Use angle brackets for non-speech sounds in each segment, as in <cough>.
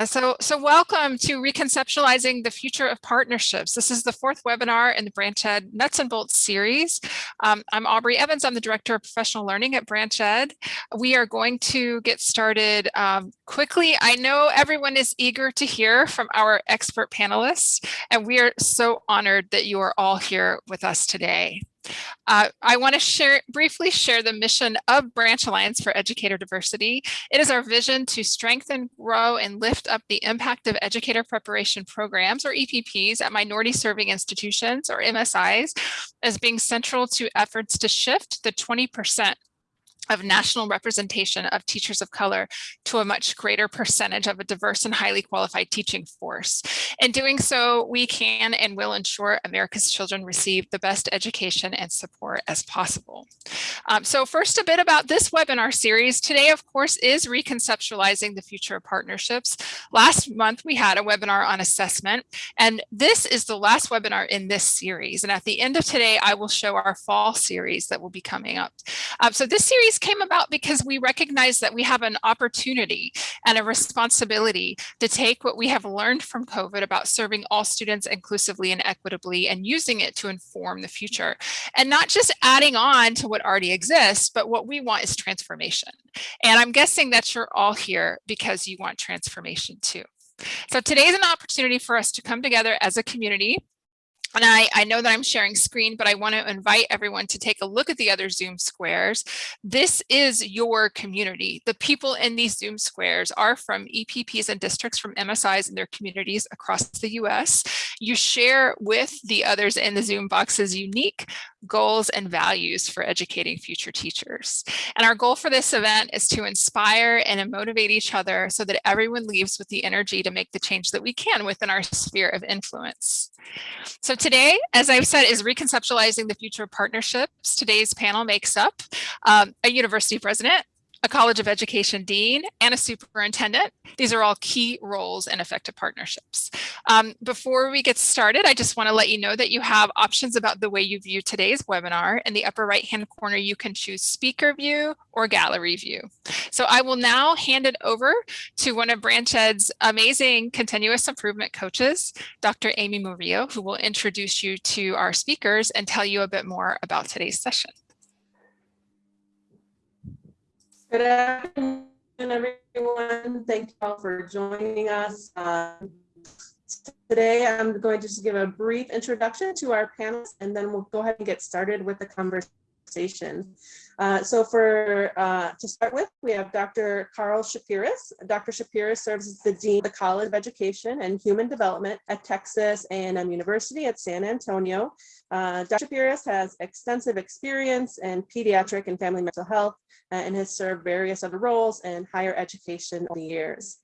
Uh, so, so welcome to Reconceptualizing the Future of Partnerships. This is the fourth webinar in the Branch Ed Nuts and Bolts series. Um, I'm Aubrey Evans. I'm the Director of Professional Learning at Branch Ed. We are going to get started um, quickly. I know everyone is eager to hear from our expert panelists, and we are so honored that you are all here with us today. Uh, I want to share briefly share the mission of Branch Alliance for Educator Diversity. It is our vision to strengthen, grow, and lift up the impact of educator preparation programs, or EPPs, at minority serving institutions, or MSIs, as being central to efforts to shift the 20% of national representation of teachers of color to a much greater percentage of a diverse and highly qualified teaching force. In doing so, we can and will ensure America's children receive the best education and support as possible. Um, so first, a bit about this webinar series. Today, of course, is Reconceptualizing the Future of Partnerships. Last month, we had a webinar on assessment, and this is the last webinar in this series. And at the end of today, I will show our fall series that will be coming up. Um, so this series came about because we recognize that we have an opportunity and a responsibility to take what we have learned from COVID about serving all students inclusively and equitably and using it to inform the future. And not just adding on to what already exists, but what we want is transformation. And I'm guessing that you're all here because you want transformation too. So today is an opportunity for us to come together as a community and I, I know that I'm sharing screen, but I want to invite everyone to take a look at the other Zoom squares. This is your community. The people in these Zoom squares are from EPPs and districts from MSIs and their communities across the US. You share with the others in the Zoom boxes unique goals and values for educating future teachers. And our goal for this event is to inspire and motivate each other so that everyone leaves with the energy to make the change that we can within our sphere of influence. So today, as I've said, is reconceptualizing the future of partnerships. Today's panel makes up um, a university president, a College of Education dean, and a superintendent. These are all key roles in effective partnerships. Um, before we get started, I just want to let you know that you have options about the way you view today's webinar. In the upper right-hand corner, you can choose speaker view or gallery view. So I will now hand it over to one of Branch Ed's amazing continuous improvement coaches, Dr. Amy Murillo, who will introduce you to our speakers and tell you a bit more about today's session. Good afternoon, everyone. Thank you all for joining us. Um, today, I'm going to just give a brief introduction to our panelists, and then we'll go ahead and get started with the conversation. Uh, so for uh, to start with, we have Dr. Carl Sheperis. Dr. Sheperis serves as the Dean of the College of Education and Human Development at Texas A&M University at San Antonio. Uh, Dr. Sheperis has extensive experience in pediatric and family mental health uh, and has served various other roles in higher education over the years.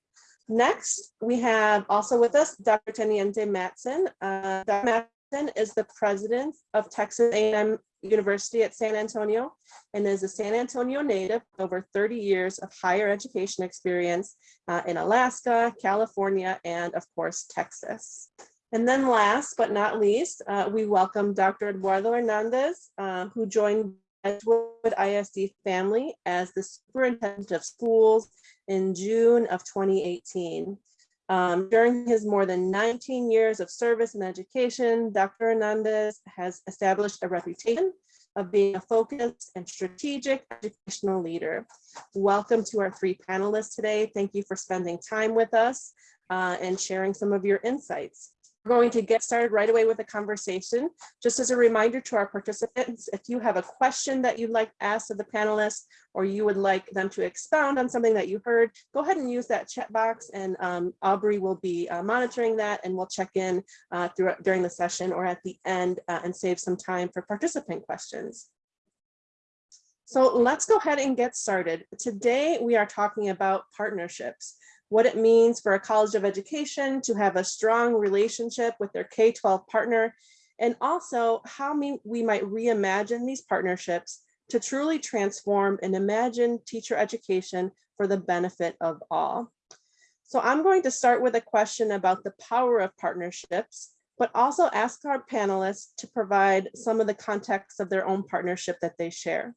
Next, we have also with us Dr. Teniente Matson. Uh, Dr. Matson is the president of Texas A&M University at San Antonio and is a San Antonio native over 30 years of higher education experience uh, in Alaska, California, and of course, Texas. And then last but not least, uh, we welcome Dr. Eduardo Hernandez, uh, who joined Edgewood ISD family as the superintendent of schools in June of 2018. Um, during his more than 19 years of service in education, Dr. Hernandez has established a reputation of being a focused and strategic educational leader. Welcome to our three panelists today. Thank you for spending time with us uh, and sharing some of your insights. Going to get started right away with a conversation. Just as a reminder to our participants, if you have a question that you'd like asked of the panelists, or you would like them to expound on something that you heard, go ahead and use that chat box and um, Aubrey will be uh, monitoring that and we'll check in uh, during the session or at the end uh, and save some time for participant questions. So let's go ahead and get started. Today we are talking about partnerships what it means for a college of education to have a strong relationship with their K-12 partner, and also how we might reimagine these partnerships to truly transform and imagine teacher education for the benefit of all. So I'm going to start with a question about the power of partnerships, but also ask our panelists to provide some of the context of their own partnership that they share.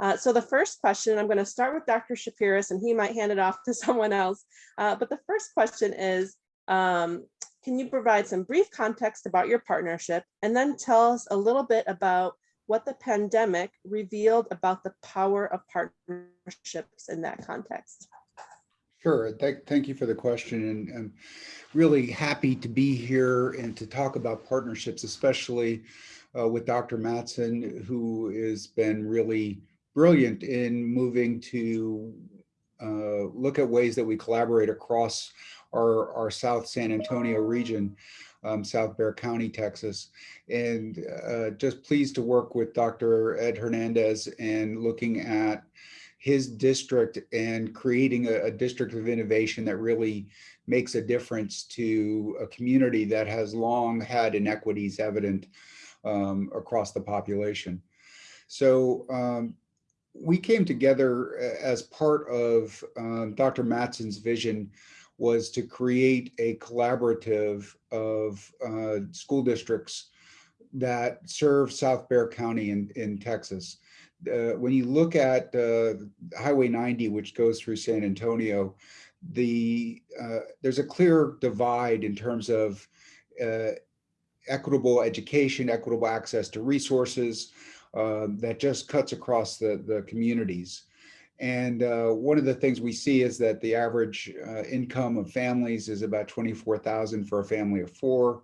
Uh, so the first question, I'm going to start with Dr. Sheperis and he might hand it off <laughs> to someone else. Uh, but the first question is, um, can you provide some brief context about your partnership and then tell us a little bit about what the pandemic revealed about the power of partnerships in that context? Sure. Thank, thank you for the question. And I'm really happy to be here and to talk about partnerships, especially uh, with Dr. Matson, who has been really brilliant in moving to uh, look at ways that we collaborate across our, our South San Antonio region, um, South Bexar County, Texas. And uh, just pleased to work with Dr. Ed Hernandez and looking at his district and creating a, a, district of innovation that really makes a difference to a community that has long had inequities evident um, across the population. So um, we came together as part of um, Dr. Matson's vision was to create a collaborative of uh, school districts that serve South Bexar County in, in Texas uh, when you look at uh, Highway 90, which goes through San Antonio, the uh, there's a clear divide in terms of uh, equitable education, equitable access to resources uh, that just cuts across the, the communities. And uh, one of the things we see is that the average income of families is about 24,000 for a family of four.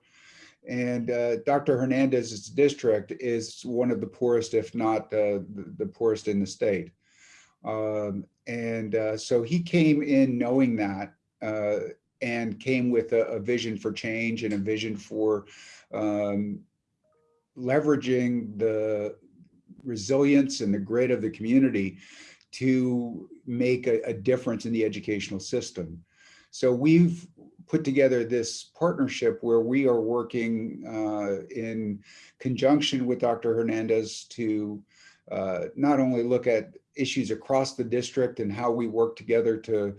And uh, Dr. Hernandez's district is one of the poorest, if not uh, the, the, poorest in the state. Um, and uh, so he came in knowing that uh, and came with a, a, vision for change and a vision for um, leveraging the resilience and the grit of the community to make a, a difference in the educational system. So we've put together this partnership where we are working uh, in conjunction with Dr. Hernandez to uh, not only look at issues across the district and how we work together to,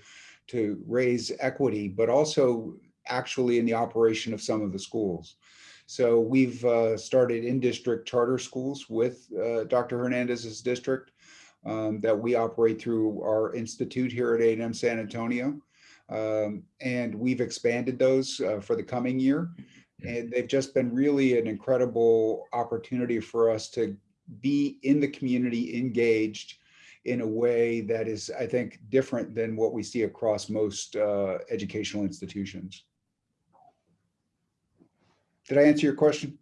to raise equity, but also actually in the operation of some of the schools. So we've uh, started in-district charter schools with uh, Dr. Hernandez's district um, that we operate through our institute here at A&M San Antonio. Um, and we've expanded those uh, for the coming year. And they've just been really an incredible opportunity for us to be in the community engaged in a way that is, I think, different than what we see across most uh, educational institutions. Did I answer your question?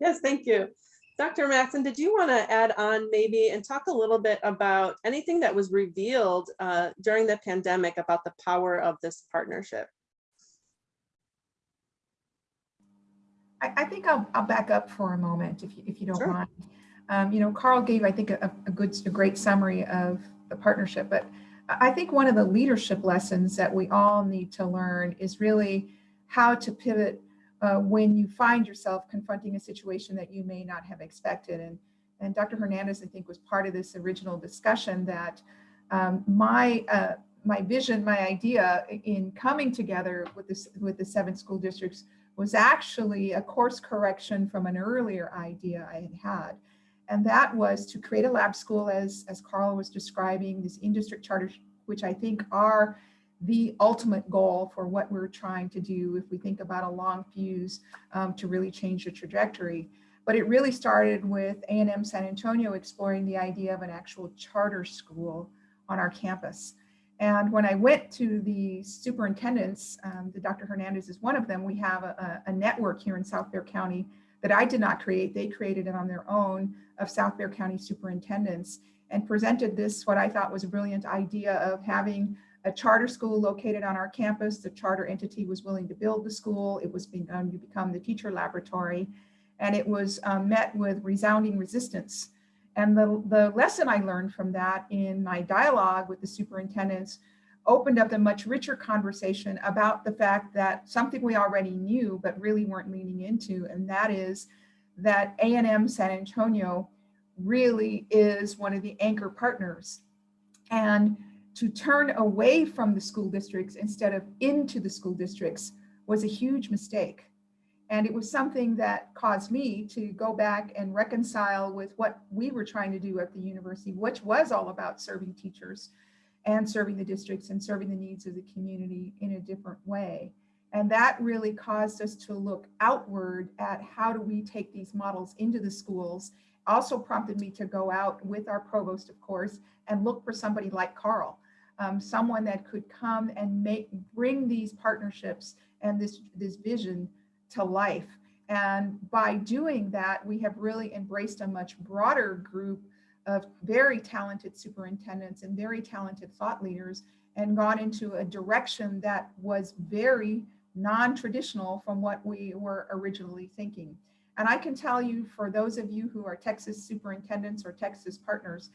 Yes, thank you. Dr. Matson, did you want to add on maybe and talk a little bit about anything that was revealed uh, during the pandemic about the power of this partnership? I, I think I'll, I'll, back up for a moment if you, if you don't sure. mind. Um, you know, Carl gave, I think, a, a good, a great summary of the partnership, but I think one of the leadership lessons that we all need to learn is really how to pivot uh, when you find yourself confronting a situation that you may not have expected. And, and Dr. Hernandez, I think, was part of this original discussion that um, my uh, my vision, my idea in coming together with this with the seven school districts was actually a course correction from an earlier idea I had had. And that was to create a lab school as, as Carl was describing, this in-district charter, which I think are the ultimate goal for what we're trying to do if we think about a long fuse um, to really change the trajectory. But it really started with A&M San Antonio exploring the idea of an actual charter school on our campus. And when I went to the superintendents, um, the Dr. Hernandez is one of them, we have a, a network here in South Bexar County that I did not create, they created it on their own of South Bexar County superintendents and presented this, what I thought was a brilliant idea of having a charter school located on our campus. The charter entity was willing to build the school. It was going to become the teacher laboratory. And it was um, met with resounding resistance. And the, the lesson I learned from that in my dialogue with the superintendents opened up a much richer conversation about the fact that something we already knew, but really weren't leaning into, and that is that A&M San Antonio really is one of the anchor partners. And to turn away from the school districts instead of into the school districts was a huge mistake. And it was something that caused me to go back and reconcile with what we were trying to do at the university, which was all about serving teachers and serving the districts and serving the needs of the community in a different way. And that really caused us to look outward at how do we take these models into the schools. Also prompted me to go out with our provost, of course, and look for somebody like Carl, um, someone that could come and make bring these partnerships and this, this vision to life. And by doing that, we have really embraced a much broader group of very talented superintendents and very talented thought leaders and gone into a direction that was very non-traditional from what we were originally thinking. And I can tell you for those of you who are Texas superintendents or Texas partners,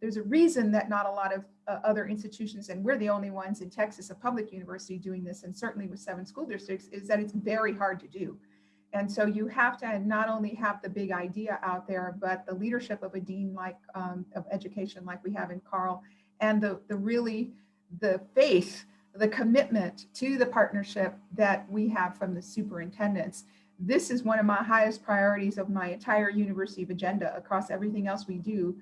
there's a reason that not a lot of uh, other institutions, and we're the only ones in Texas, a public university doing this, and certainly with seven school districts, is that it's very hard to do. And so you have to not only have the big idea out there, but the leadership of a dean like um, of education like we have in Carl, and the, the really the faith, the commitment to the partnership that we have from the superintendents. This is one of my highest priorities of my entire university of agenda across everything else we do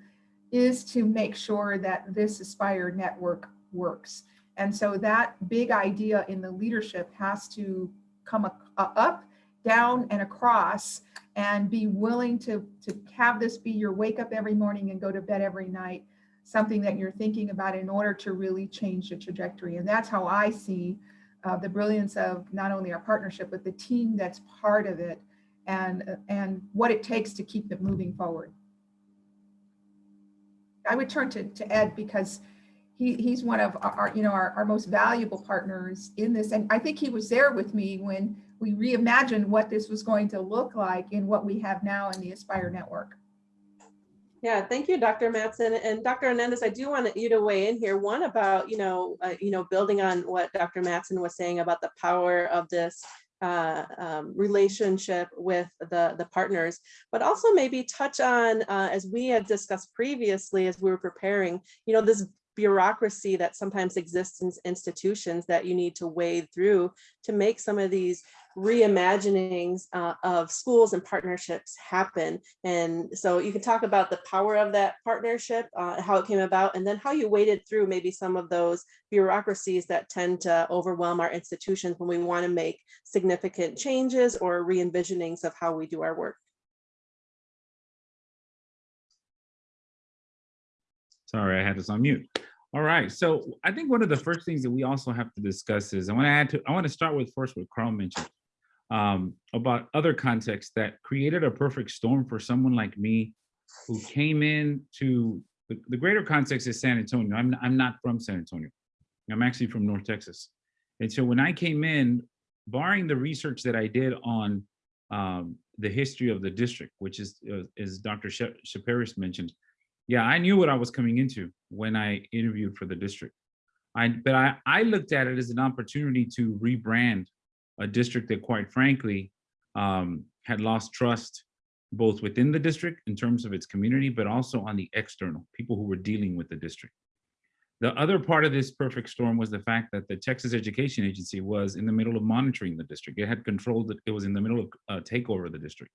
is to make sure that this Aspire network works. And so that big idea in the leadership has to come up, down and across and be willing to, to have this be your wake up every morning and go to bed every night, something that you're thinking about in order to really change the trajectory. And that's how I see uh, the brilliance of not only our partnership, but the team that's part of it and, and what it takes to keep it moving forward. I would turn to, to Ed because he, he's one of our, you know, our, our most valuable partners in this. And I think he was there with me when we reimagined what this was going to look like in what we have now in the Aspire network. Yeah, thank you, Dr. Matson. And Dr. Hernandez, I do want you to weigh in here. One about, you know, uh, you know, building on what Dr. Matson was saying about the power of this uh, um, relationship with the, the partners, but also maybe touch on, uh, as we had discussed previously as we were preparing, you know, this bureaucracy that sometimes exists in institutions that you need to wade through to make some of these reimaginings uh, of schools and partnerships happen. And so you can talk about the power of that partnership, uh, how it came about, and then how you waded through maybe some of those bureaucracies that tend to overwhelm our institutions when we want to make significant changes or re-envisionings of how we do our work. Sorry, I had this on mute. All right, so I think one of the first things that we also have to discuss is I want to add to I want to start with first what Carl mentioned um, about other contexts that created a perfect storm for someone like me who came in to the, the greater context is San Antonio. I'm, I'm not from San Antonio. I'm actually from North Texas. And so when I came in, barring the research that I did on um, the history of the district, which is, uh, as Dr. Sheperis mentioned, yeah, I knew what I was coming into when I interviewed for the district. I, but I, I looked at it as an opportunity to rebrand a district that quite frankly um, had lost trust both within the district in terms of its community, but also on the external, people who were dealing with the district. The other part of this perfect storm was the fact that the Texas Education Agency was in the middle of monitoring the district. It had controlled it. It was in the middle of uh, takeover of the district.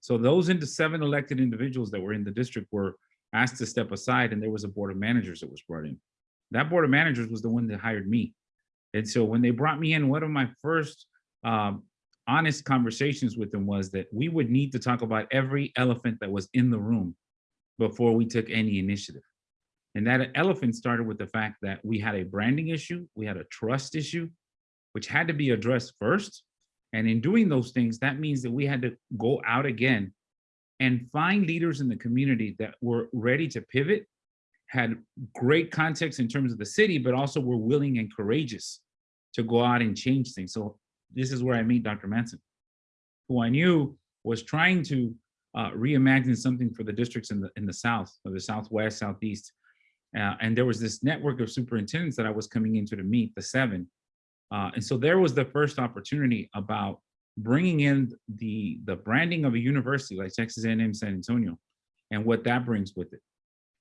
So those into seven elected individuals that were in the district were asked to step aside and there was a board of managers that was brought in. That board of managers was the one that hired me. And so when they brought me in, one of my first um, honest conversations with them was that we would need to talk about every elephant that was in the room before we took any initiative. And that elephant started with the fact that we had a branding issue, we had a trust issue, which had to be addressed first. And in doing those things, that means that we had to go out again and find leaders in the community that were ready to pivot, had great context in terms of the city, but also were willing and courageous to go out and change things. So this is where I meet Dr. Manson, who I knew was trying to uh, reimagine something for the districts in the in the South, or the Southwest, Southeast. Uh, and there was this network of superintendents that I was coming into to meet, the seven. Uh, and so there was the first opportunity about bringing in the, the branding of a university like Texas A&M San Antonio and what that brings with it.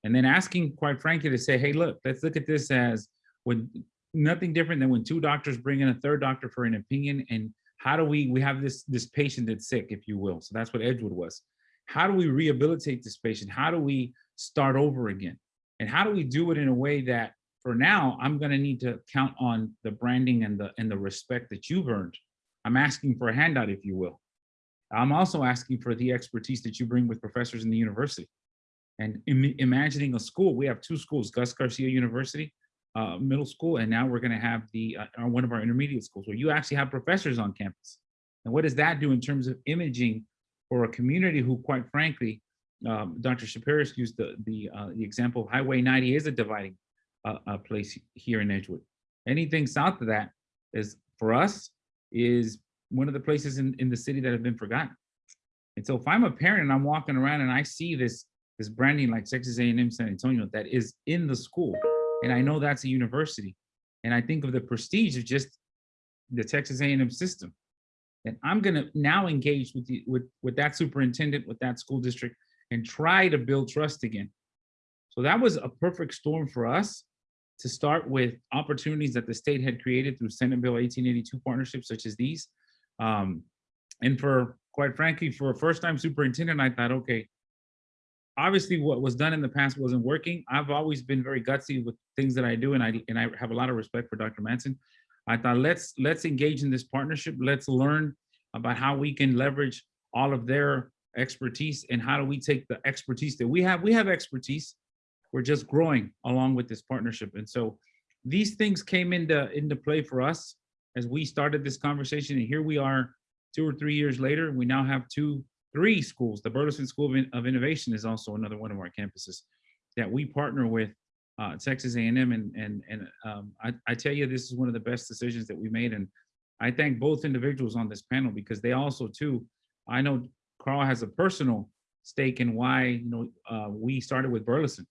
And then asking, quite frankly, to say, hey, look, let's look at this as when nothing different than when two doctors bring in a third doctor for an opinion and how do we, we have this, this patient that's sick, if you will. So that's what Edgewood was. How do we rehabilitate this patient? How do we start over again? And how do we do it in a way that for now, I'm gonna need to count on the branding and the, and the respect that you've earned. I'm asking for a handout, if you will. I'm also asking for the expertise that you bring with professors in the university. And im- imagining a school, we have two schools, Gus Garcia University, uh, middle school, and now we're gonna have the, uh, one of our intermediate schools where you actually have professors on campus. And what does that do in terms of imaging for a community who, quite frankly, um, Dr. Sheperis used the, the, uh, the example of Highway 90 is a dividing uh, uh, place here in Edgewood. Anything south of that is, for us, is one of the places in, in the city that have been forgotten. And so if I'm a parent and I'm walking around and I see this, this branding like Texas A&M San Antonio that is in the school, and I know that's a university, and I think of the prestige of just the Texas A&M system, and I'm gonna now engage with the, with, with that superintendent, with that school district, and try to build trust again. So that was a perfect storm for us to start with opportunities that the state had created through Senate Bill 1882 partnerships such as these. Um, and for, quite frankly, for a first-time superintendent, I thought, okay, obviously what was done in the past wasn't working. I've always been very gutsy with things that I do, and I and I have a lot of respect for Dr. Manson. I thought let's let's engage in this partnership. Let's learn about how we can leverage all of their expertise and how do we take the expertise that we have. We have expertise. We're just growing along with this partnership, and so these things came into into play for us as we started this conversation. And here we are, two or three years later. We now have two three schools. The Burleson School of, In- of Innovation is also another one of our campuses that we partner with uh, Texas A&M. And, and, and um, I, I tell you, this is one of the best decisions that we made. And I thank both individuals on this panel because they also too, I know Carl has a personal stake in why, you know, uh, we started with Burleson.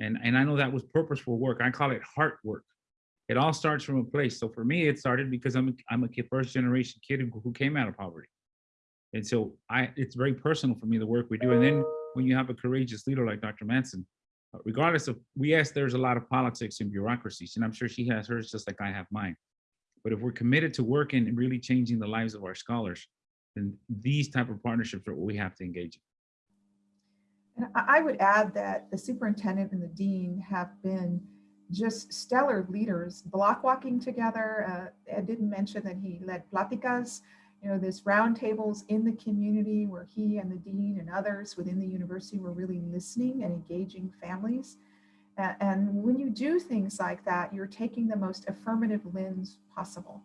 And, and I know that was purposeful work. I call it heart work. It all starts from a place. So for me, it started because I'm a, I'm a kid, first generation kid who, came out of poverty. And so I, it's very personal for me, the work we do. And then when you have a courageous leader like Dr. Manson, uh, regardless of, we yes, there's a lot of politics and bureaucracies, and I'm sure she has hers just like I have mine. But if we're committed to working and really changing the lives of our scholars, then these type of partnerships are what we have to engage in. And I I would add that the superintendent and the dean have been just stellar leaders, block walking together. Uh, Ed didn't mention that he led Platicas, you know, this roundtables in the community where he and the dean and others within the university were really listening and engaging families. A- And when you do things like that, you're taking the most affirmative lens possible.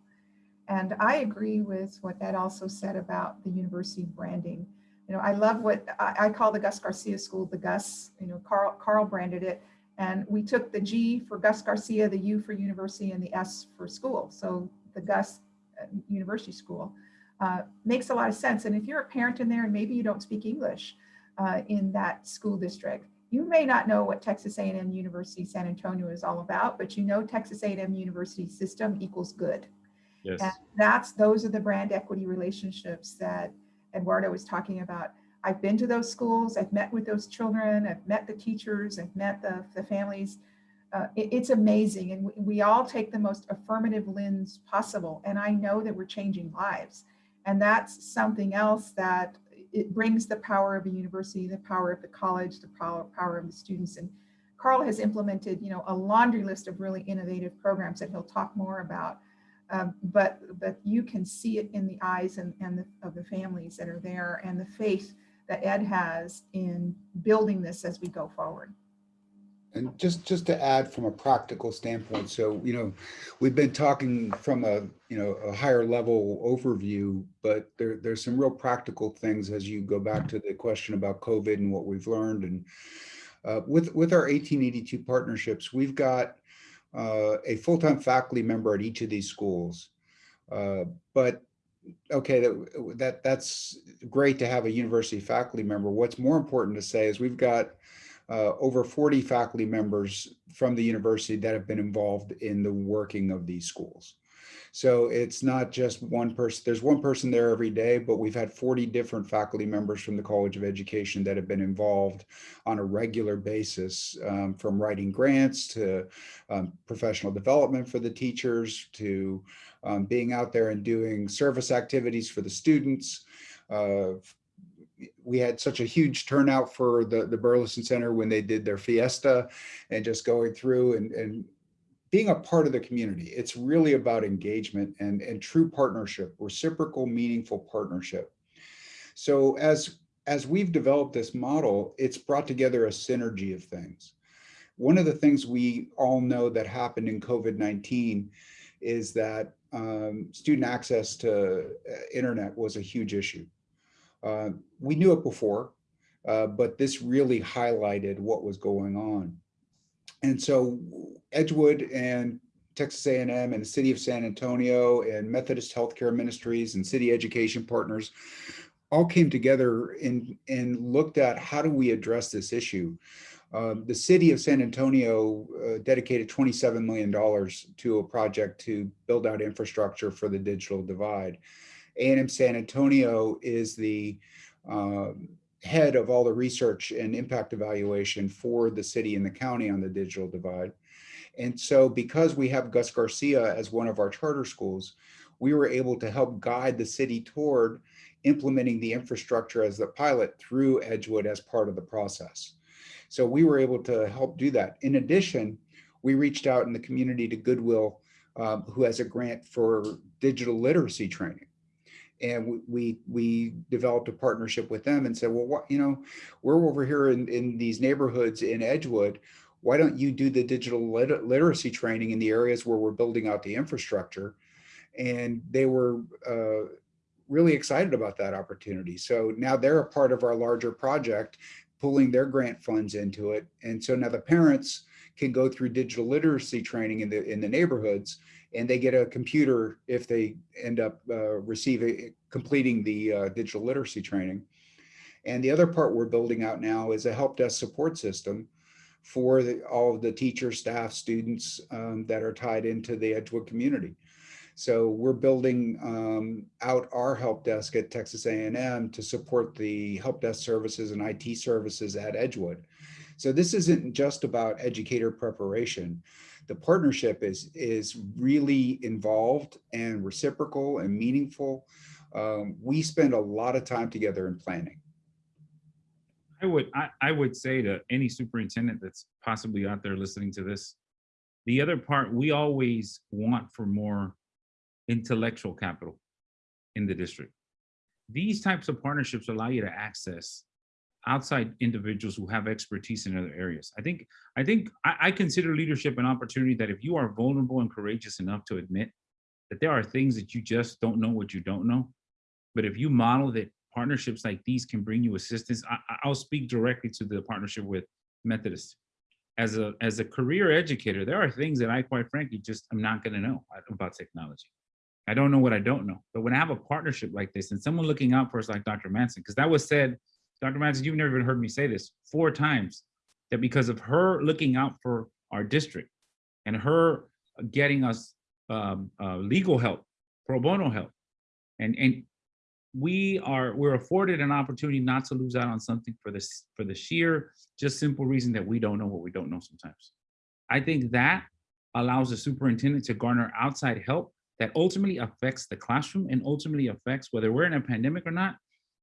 And I agree with what Ed also said about the university branding. You know, I love what I, I call the Gus Garcia School, the Gus, you know, Carl, Carl branded it. And we took the G for Gus Garcia, the U for university, and the S for school. So the Gus uh, University School uh, makes a lot of sense. And if you're a parent in there and maybe you don't speak English uh, in that school district, you may not know what Texas A&M University San Antonio is all about, but you know Texas A&M University system equals good. Yes. And that's, those are the brand equity relationships that Eduardo was talking about. I've been to those schools, I've met with those children, I've met the teachers, I've met the, the families. Uh, it- it's amazing. And we, we all take the most affirmative lens possible. And I know that we're changing lives. And that's something else that it brings the power of a university, the power of the college, the power, power of the students. And Carl has implemented, you know, a laundry list of really innovative programs that he'll talk more about. Um, but but you can see it in the eyes and, and the, of the families that are there and the faith that Ed has in building this as we go forward. And just, just to add from a practical standpoint, so, you know, we've been talking from a, you know, a higher level overview, but there, there's some real practical things as you go back to the question about COVID and what we've learned. And uh, with, with our 1882 partnerships, we've got uh, a full-time faculty member at each of these schools. Uh, But, okay, that, that, that's great to have a university faculty member. What's more important to say is we've got uh, over 40 faculty members from the university that have been involved in the working of these schools. So it's not just one person, there's one person there every day, but we've had 40 different faculty members from the College of Education that have been involved on a regular basis, um, from writing grants to um, professional development for the teachers to um, being out there and doing service activities for the students. Uh, we had such a huge turnout for the, the Burleson Center when they did their fiesta and just going through and, and being a part of the community. It's really about engagement and, and true partnership, reciprocal, meaningful partnership. So as, as we've developed this model, it's brought together a synergy of things. One of the things we all know that happened in COVID-19 is that um, student access to uh, internet was a huge issue. Uh, we knew it before, uh, but this really highlighted what was going on. And so Edgewood and Texas A&M and the city of San Antonio and Methodist Healthcare Ministries and city education partners all came together and, and looked at how do we address this issue. Um, the city of San Antonio uh, dedicated $27 million to a project to build out infrastructure for the digital divide. A&M San Antonio is the um, head of all the research and impact evaluation for the city and the county on the digital divide. And so because we have Gus Garcia as one of our charter schools, we were able to help guide the city toward implementing the infrastructure as the pilot through Edgewood as part of the process. So we were able to help do that. In addition, we reached out in the community to Goodwill, um, who has a grant for digital literacy training and we we developed a partnership with them and said, well, what you know, we're over here in in these neighborhoods in Edgewood. Why don't you do the digital lit literacy training in the areas where we're building out the infrastructure? And they were uh, really excited about that opportunity. So now they're a part of our larger project, pulling their grant funds into it. And so now the parents can go through digital literacy training in the in the neighborhoods and they get a computer if they end up uh, receiving completing the uh, digital literacy training. And the other part we're building out now is a help desk support system for the, all of the teacher, staff, students um, that are tied into the Edgewood community. So we're building um, out our help desk at Texas A&M to support the help desk services and IT services at Edgewood. So this isn't just about educator preparation the partnership is is really involved and reciprocal and meaningful. Um, we spend a lot of time together in planning. I would I, I would say to any superintendent that's possibly out there listening to this, the other part we always want for more intellectual capital in the district. These types of partnerships allow you to access outside individuals who have expertise in other areas. I think I think I, I, consider leadership an opportunity that if you are vulnerable and courageous enough to admit that there are things that you just don't know what you don't know, but if you model that partnerships like these can bring you assistance, I, I'll speak directly to the partnership with Methodist. As a as a career educator, there are things that I quite frankly just am not going to know about technology. I don't know what I don't know. But when I have a partnership like this and someone looking out for us like Dr. Manson, because that was said Dr. Madsen, you've never even heard me say this four times, that because of her looking out for our district and her getting us um, uh, legal help, pro bono help, and and we are we're afforded an opportunity not to lose out on something for this for the sheer just simple reason that we don't know what we don't know sometimes. I think that allows the superintendent to garner outside help that ultimately affects the classroom and ultimately affects whether we're in a pandemic or not,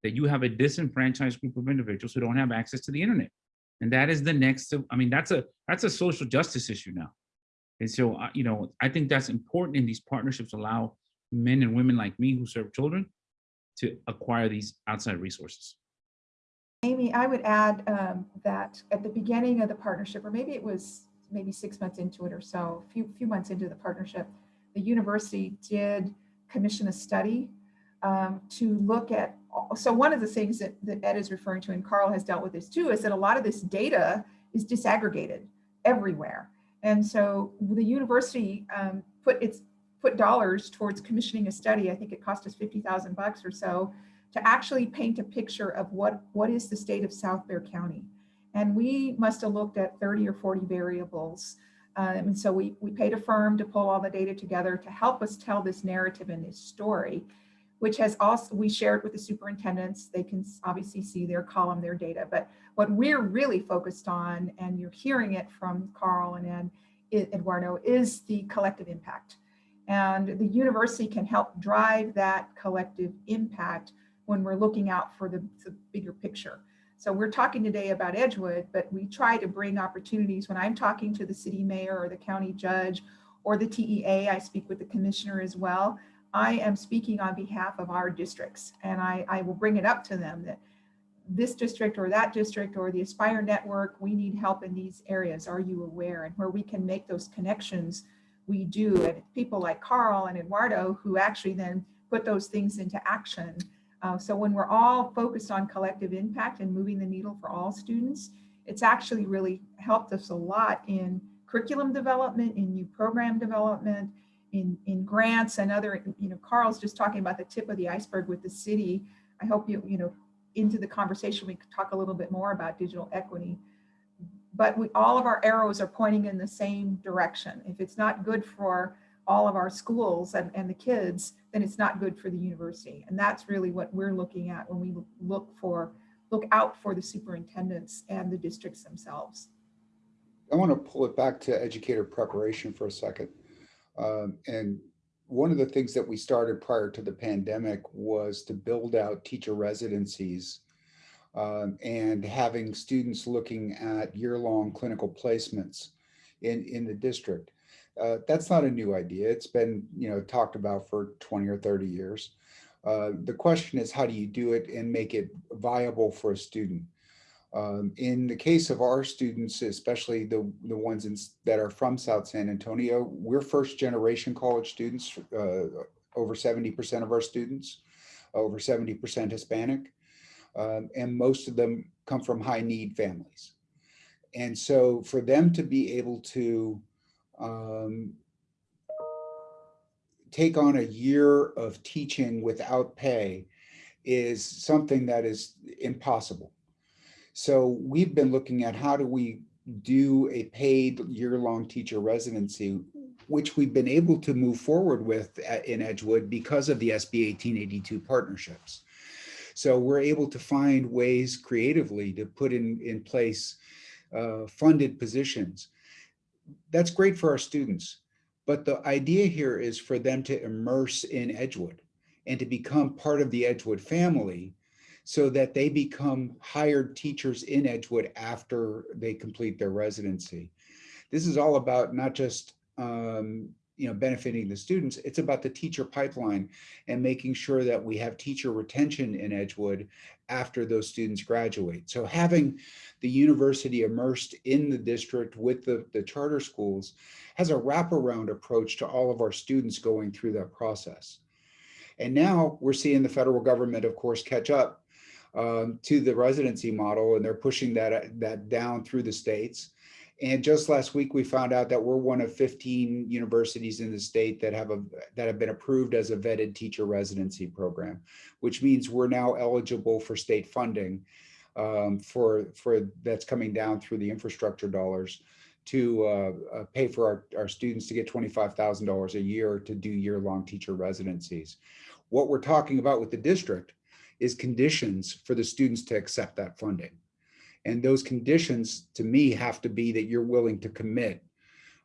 that you have a disenfranchised group of individuals who don't have access to the internet. And that is the next, I mean, that's a that's a social justice issue now. And so, uh, you know, I think that's important in these partnerships allow men and women like me who serve children to acquire these outside resources. Amy, I would add um, that at the beginning of the partnership, or maybe it was maybe six months into it or so, a few, few months into the partnership, the university did commission a study um, to look at, so one of the things that, that Ed is referring to and Carl has dealt with this too, is that a lot of this data is disaggregated everywhere. And so the university um, put its put dollars towards commissioning a study. I think it cost us 50,000 bucks or so to actually paint a picture of what, what is the state of South Bexar County. And we must have looked at 30 or 40 variables Um, and so we, we paid a firm to pull all the data together to help us tell this narrative and this story, which has also, we shared with the superintendents. They can obviously see their column, their data, but what we're really focused on, and you're hearing it from Carl and Ed, Eduardo, is the collective impact. And the university can help drive that collective impact when we're looking out for the, the bigger picture. So we're talking today about Edgewood, but we try to bring opportunities when I'm talking to the city mayor or the county judge or the TEA, I speak with the commissioner as well. I am speaking on behalf of our districts and I, I will bring it up to them that this district or that district or the Aspire network, we need help in these areas. Are you aware? And where we can make those connections, we do. And people like Carl and Eduardo who actually then put those things into action. Uh, so when we're all focused on collective impact and moving the needle for all students, it's actually really helped us a lot in curriculum development, in new program development, in, in grants and other, you know, Carl's just talking about the tip of the iceberg with the city. I hope you, you know, into the conversation, we could talk a little bit more about digital equity. But we, all of our arrows are pointing in the same direction. If it's not good for all of our schools and, and the kids, then it's not good for the university. And that's really what we're looking at when we look for, look out for the superintendents and the districts themselves. I want to pull it back to educator preparation for a second. Um, and one of the things that we started prior to the pandemic was to build out teacher residencies um, and having students looking at year-long clinical placements in, in the district. Uh, that's not a new idea. It's been, you know, talked about for 20 or 30 years. Uh, the question is, how do you do it and make it viable for a student? Um, in the case of our students, especially the, the ones in, that are from South San Antonio, we're first generation college students, uh, over 70% of our students, over 70% Hispanic, um, and most of them come from high need families. And so for them to be able to um, take on a year of teaching without pay is something that is impossible. So we've been looking at how do we do a paid year-long teacher residency, which we've been able to move forward with in Edgewood because of the SB 1882 partnerships. So we're able to find ways creatively to put in, in place uh, funded positions. That's great for our students, but the idea here is for them to immerse in Edgewood and to become part of the Edgewood family so that they become hired teachers in Edgewood after they complete their residency. This is all about not just um, you know, benefiting the students, it's about the teacher pipeline and making sure that we have teacher retention in Edgewood after those students graduate. So having the university immersed in the district with the, the charter schools has a wraparound approach to all of our students going through that process. And now we're seeing the federal government, of course, catch up um, to the residency model and they're pushing that, that down through the states. And just last week, we found out that we're one of 15 universities in the state that have a that have been approved as a vetted teacher residency program, which means we're now eligible for state funding um, for for that's coming down through the infrastructure dollars to uh, uh, pay for our, our students to get $25,000 a year to do year-long teacher residencies. What we're talking about with the district is conditions for the students to accept that funding. And those conditions to me have to be that you're willing to commit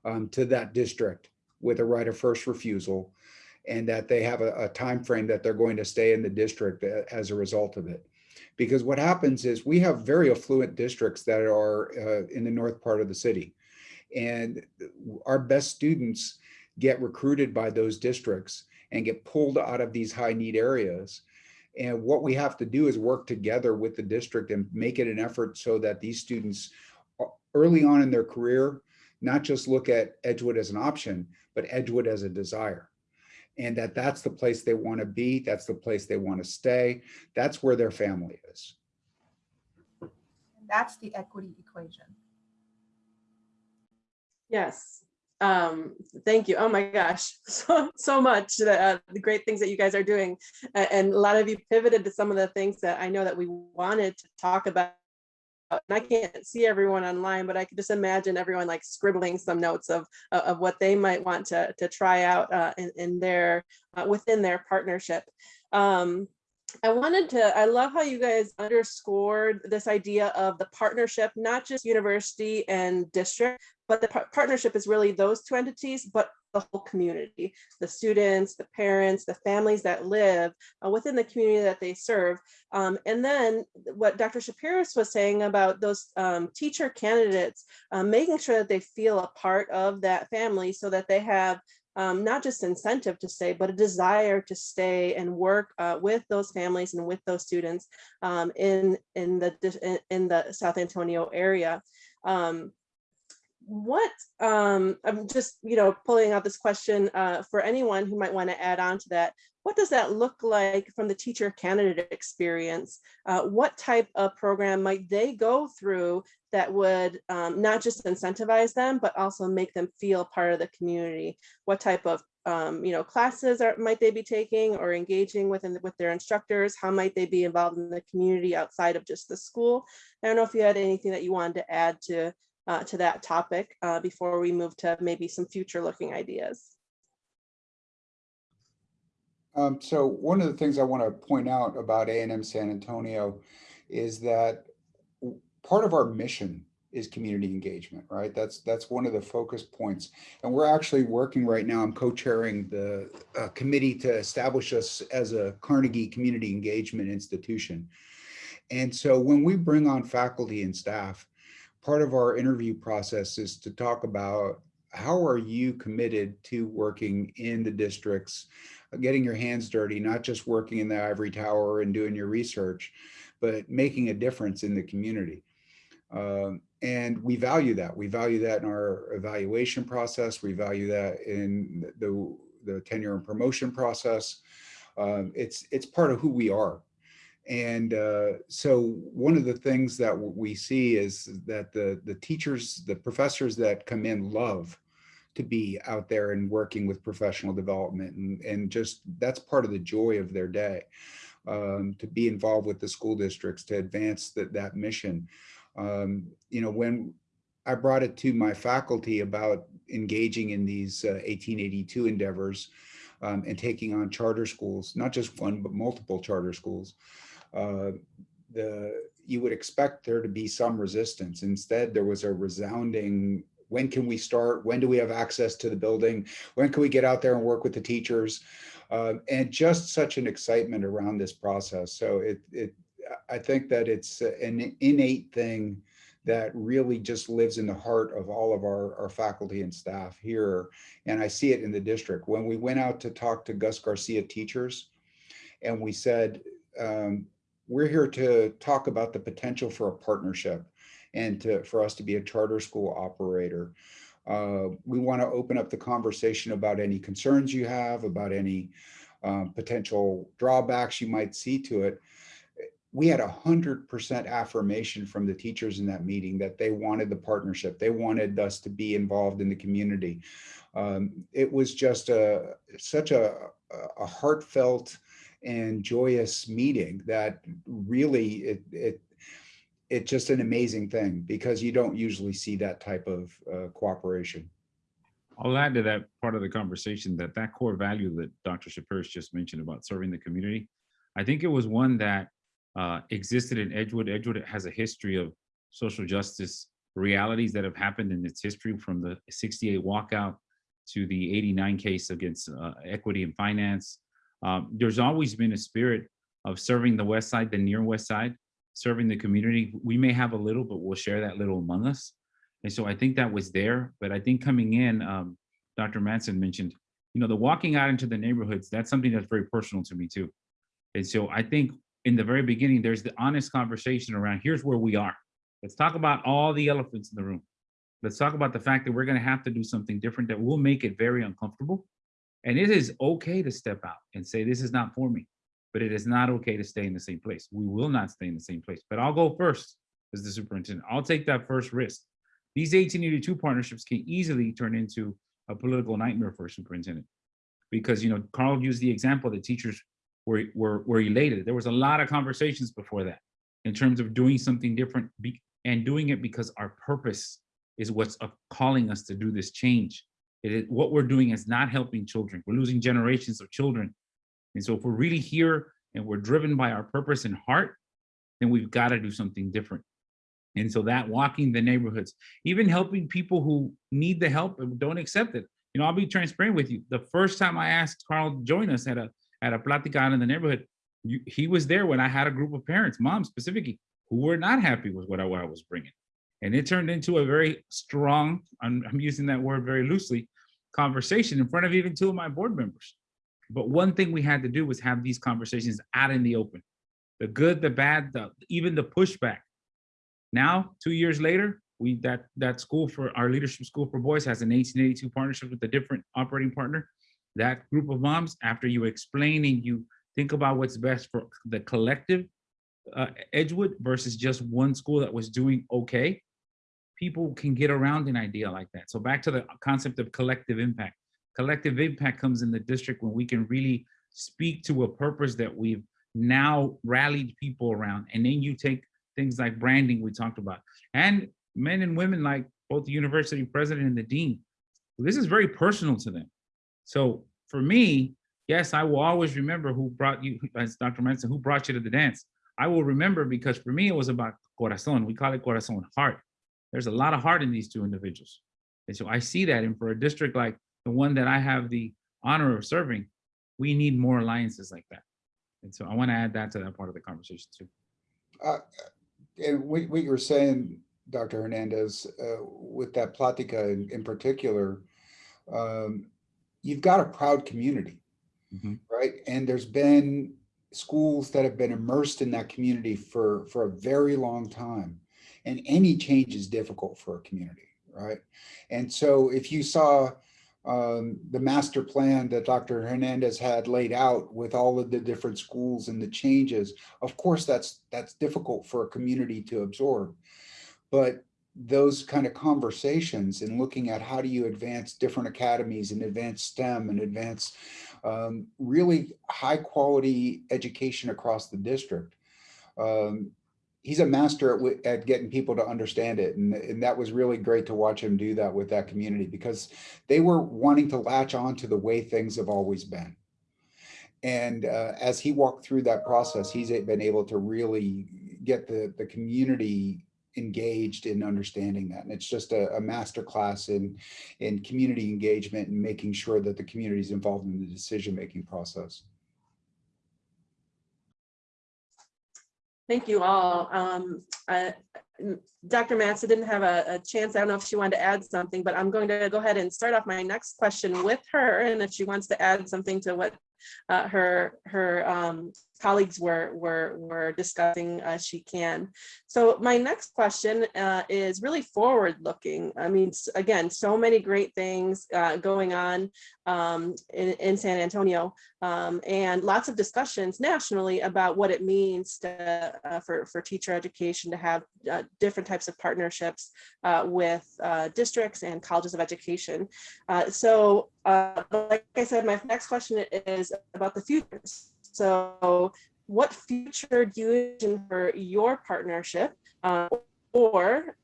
um, to that district with a right of first refusal and that they have a, a time frame that they're going to stay in the district as a result of it. Because what happens is we have very affluent districts that are uh, in the north part of the city. And our best students get recruited by those districts and get pulled out of these high need areas and what we have to do is work together with the district and make it an effort so that these students uh, early on in their career, not just look at Edgewood as an option, but Edgewood as a desire. And that that's the place they want to be. That's the place they want to stay. That's where their family is. That's the equity equation. Yes, um thank you. Oh my gosh. <laughs> So so much uh, the great things that you guys are doing. Uh, and a lot of you pivoted to some of the things that i know that we wanted to talk about. And I can't see everyone online, but I could just imagine everyone like scribbling some notes of, of of what they might want to, to try out uh, in, in their, uh, within their partnership. Um, I wanted to, I love how you guys underscored this idea of the partnership, not just university and district, but the par- partnership is really those two entities, but the whole community, the students, the parents, the families that live uh, within the community that they serve. Um, and then what Dr. Sheperis was saying about those um, teacher candidates, um, making sure that they feel a part of that family so that they have um, not just incentive to stay, but a desire to stay and work uh, with those families and with those students um, in in the in, the South Antonio area. Um, what um, I'm just you know pulling out this question uh, for anyone who might want to add on to that. What does that look like from the teacher candidate experience? Uh, what type of program might they go through that would um, not just incentivize them, but also make them feel part of the community? What type of um, you know, classes are, might they be taking or engaging with, with their instructors? How might they be involved in the community outside of just the school? I don't know if you had anything that you wanted to add to, uh, to that topic uh, before we move to maybe some future looking ideas. Um, so one of the things I want to point out about A and M San Antonio is that part of our mission is community engagement, right? That's that's one of the focus points. And we're actually working right now. I'm co-chairing the uh, committee to establish us as a Carnegie Community Engagement Institution. And so when we bring on faculty and staff, part of our interview process is to talk about how are you committed to working in the districts getting your hands dirty, not just working in the ivory tower and doing your research, but making a difference in the community. Um, and we value that. We value that in our evaluation process. We value that in the, the tenure and promotion process. Um, it's, it's part of who we are. And uh, so one of the things that we see is that the, the teachers, the professors that come in love to be out there and working with professional development and, and just that's part of the joy of their day um, to be involved with the school districts to advance that that mission. Um, you know when i brought it to my faculty about engaging in these uh, 1882 endeavors um, and taking on charter schools not just one but multiple charter schools uh, the you would expect there to be some resistance instead there was a resounding when can we start? When do we have access to the building? When can we get out there and work with the teachers? Uh, and just such an excitement around this process. So it, it, I think that it's an innate thing that really just lives in the heart of all of our, our faculty and staff here. And I see it in the district. When we went out to talk to Gus Garcia teachers and we said, um, we're here to talk about the potential for a partnership and to, for us to be a charter school operator. Uh, we want to open up the conversation about any concerns you have, about any um, potential drawbacks you might see to it. We had a hundred percent affirmation from the teachers in that meeting that they wanted the partnership. They wanted us to be involved in the community. Um, it was just a such a, a heartfelt and joyous meeting that really it, it it's just an amazing thing because you don't usually see that type of uh, cooperation. I'll add to that part of the conversation that that core value that Dr. Sheperis just mentioned about serving the community, I think it was one that uh, existed in Edgewood. Edgewood has a history of social justice realities that have happened in its history from the 68 walkout to the 89 case against uh, equity and finance. Um, there's always been a spirit of serving the West Side, the near West Side, serving the community. We may have a little, but we'll share that little among us. And so I think that was there. But I think coming in, um, Dr. Matson mentioned, you know, the walking out into the neighborhoods, that's something that's very personal to me too. And so I think in the very beginning, there's the honest conversation around here's where we are. Let's talk about all the elephants in the room. Let's talk about the fact that we're going to have to do something different that will make it very uncomfortable. And it is okay to step out and say, this is not for me but it is not okay to stay in the same place. We will not stay in the same place, but I'll go first as the superintendent. I'll take that first risk. These 1882 partnerships can easily turn into a political nightmare for a superintendent because, you know, Carl used the example that teachers were, were, were elated. There was a lot of conversations before that in terms of doing something different and doing it because our purpose is what's calling us to do this change. It is, what we're doing is not helping children. We're losing generations of children. And so if we're really here and we're driven by our purpose and heart, then we've got to do something different. And so that walking the neighborhoods, even helping people who need the help and don't accept it. You know, I'll be transparent with you. The first time I asked Carl to join us at a at a platica in the neighborhood, you, he was there when I had a group of parents, moms specifically, who were not happy with what I, what I was bringing. And it turned into a very strong, I'm, I'm using that word very loosely, conversation in front of even two of my board members. But one thing we had to do was have these conversations out in the open. The good, the bad, the, even the pushback. Now, two years later, we that that school for our leadership school for boys has an 1882 partnership with a different operating partner. That group of moms, after you explain and you think about what's best for the collective uh, Edgewood versus just one school that was doing okay, people can get around an idea like that. So back to the concept of collective impact. Collective impact comes in the district when we can really speak to a purpose that we've now rallied people around. And then you take things like branding we talked about, and men and women like both the university president and the dean. This is very personal to them. So for me, yes, I will always remember who brought you, as Dr. Matson, who brought you to the dance. I will remember because for me, it was about corazon. We call it corazon, heart. There's a lot of heart in these two individuals. And so I see that. And for a district like the one that I have the honor of serving, we need more alliances like that. And so I want to add that to that part of the conversation too. Uh, and what, what you were saying, Dr. Hernandez, uh, with that Platica in, in particular, um, you've got a proud community, Mhm. right? And there's been schools that have been immersed in that community for, for a very long time. And any change is difficult for a community, right? And so if you saw um, the master plan that Dr. Hernandez had laid out with all of the different schools and the changes, of course, that's that's difficult for a community to absorb. But those kind of conversations and looking at how do you advance different academies and advance STEM and advance um, really high quality education across the district. Um, he's a master at, at, getting people to understand it. And, and that was really great to watch him do that with that community because they were wanting to latch on to the way things have always been. And uh, as he walked through that process, he's been able to really get the, the community engaged in understanding that. And it's just a, a master class in, in community engagement and making sure that the community is involved in the decision-making process. Thank you all. Um, uh, Dr. Matson didn't have a, a, chance. I don't know if she wanted to add something, but I'm going to go ahead and start off my next question with her. And if she wants to add something to what uh, her her um, colleagues were were were discussing, uh, she can. So my next question uh, is really forward looking. I mean, again, so many great things uh, going on um, in, in, San Antonio, um, and lots of discussions nationally about what it means to, uh, for for teacher education to have uh, different types of partnerships with districts and colleges of education. so, like I said, my next question is about the future. So what future do you envision for your partnership uh, or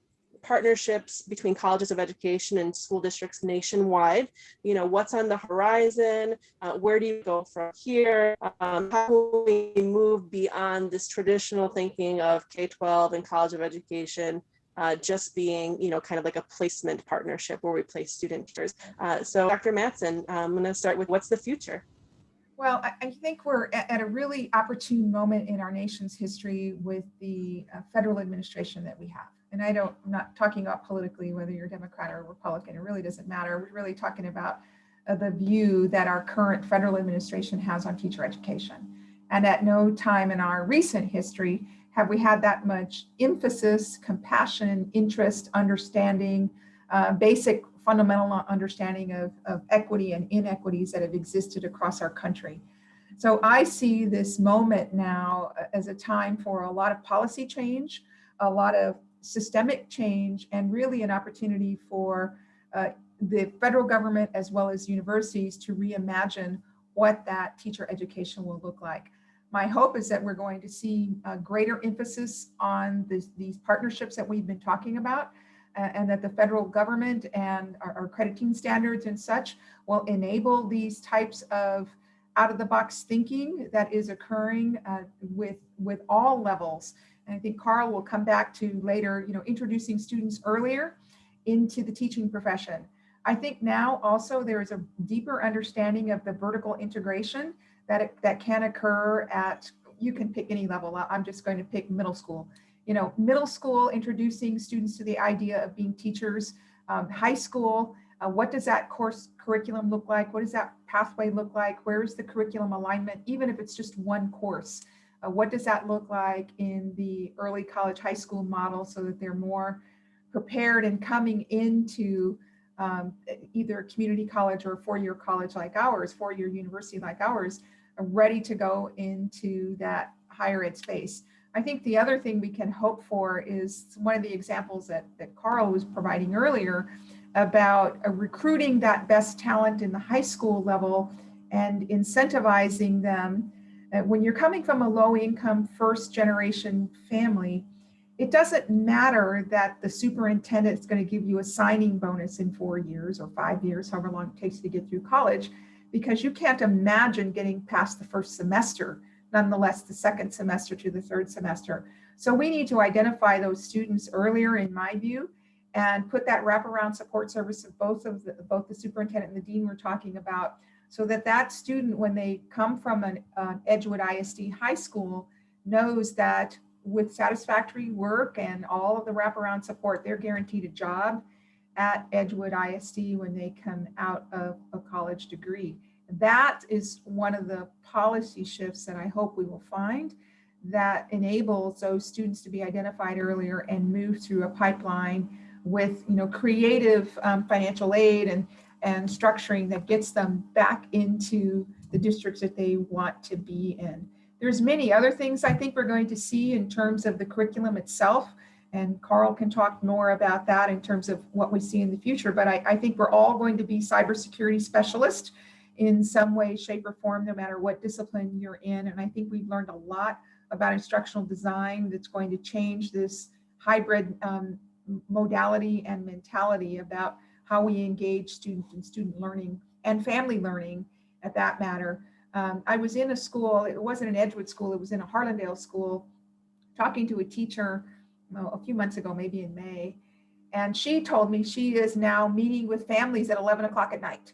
partnerships between colleges of education and school districts nationwide you know what's on the horizon uh, where do you go from here um, how do we move beyond this traditional thinking of k-12 and college of education uh, just being, you know, kind of like a placement partnership where we place student teachers. Uh, so Dr. Matson, I'm going to start with what's the future? Well, I, think we're at, at, a really opportune moment in our nation's history with the uh, federal administration that we have. And I don't, I'm not talking about politically, whether you're Democrat or Republican, it really doesn't matter. We're really talking about uh, the view that our current federal administration has on teacher education. And at no time in our recent history have we had that much emphasis, compassion, interest, understanding, uh, basic fundamental understanding of, of equity and inequities that have existed across our country. So I see this moment now as a time for a lot of policy change, a lot of systemic change, and really an opportunity for uh, the federal government as well as universities to reimagine what that teacher education will look like. my hope is that we're going to see a greater emphasis on this, these partnerships that we've been talking about uh, and that the federal government and our, our crediting standards and such will enable these types of out of the box thinking that is occurring uh, with, with all levels. And I think Carl will come back to later, you know, introducing students earlier into the teaching profession. I think now also there is a deeper understanding of the vertical integration that, it, that can occur at, you can pick any level. I'm just going to pick middle school. You know, middle school, introducing students to the idea of being teachers, um, high school, uh, what does that course curriculum look like? What does that pathway look like? Where is the curriculum alignment, even if it's just one course? Uh, what does that look like in the early college high school model so that they're more prepared and coming into um, either community college or four-year college like ours, four-year university like ours, ready to go into that higher ed space. I think the other thing we can hope for is one of the examples that, that Carl was providing earlier about uh, recruiting that best talent in the high school level and incentivizing them. Uh, when you're coming from a low income first generation family, it doesn't matter that the superintendent is going to give you a signing bonus in four years or five years, however long it takes to get through college, because you can't imagine getting past the first semester, nonetheless the second semester to the third semester. So we need to identify those students earlier, in my view, and put that wraparound support service of both of the, both the superintendent and the dean we're talking about, so that that student, when they come from an Edgewood ISD high school, knows that with satisfactory work and all of the wraparound support, they're guaranteed a job at Edgewood ISD when they come out of a college degree. That is one of the policy shifts that I hope we will find that enables those students to be identified earlier and move through a pipeline with you know creative um, financial aid and and structuring that gets them back into the districts that they want to be in. There's many other things I think we're going to see in terms of the curriculum itself. And Carl can talk more about that in terms of what we see in the future. But I, I think we're all going to be cybersecurity specialists in some way, shape, or form, no matter what discipline you're in. And I think we've learned a lot about instructional design that's going to change this hybrid um, modality and mentality about how we engage students and student learning and family learning at that matter. Um, I was in a school, it wasn't an Edgewood school, it was in a Harlandale school, talking to a teacher well, a few months ago, maybe in May. And she told me she is now meeting with families at 11 o'clock at night.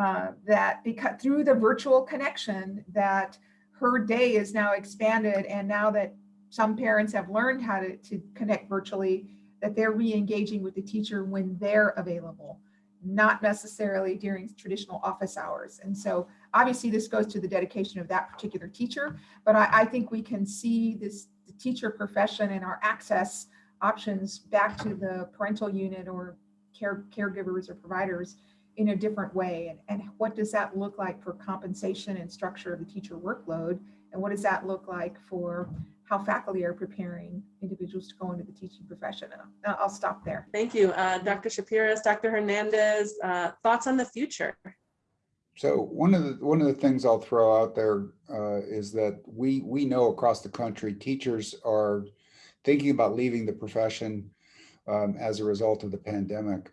Uh, that because through the virtual connection that her day is now expanded and now that some parents have learned how to, to connect virtually, that they're re-engaging with the teacher when they're available, not necessarily during traditional office hours. And so obviously this goes to the dedication of that particular teacher, but I, I think we can see this the teacher profession and our access options back to the parental unit or care, caregivers or providers in a different way. And, and what does that look like for compensation and structure of the teacher workload? And what does that look like for how faculty are preparing individuals to go into the teaching profession. And I'll stop there. Thank you, uh, Dr. Sheperis, Dr. Hernandez. Uh, thoughts on the future? So one of the one of the things I'll throw out there uh, is that we we know across the country teachers are thinking about leaving the profession um, as a result of the pandemic.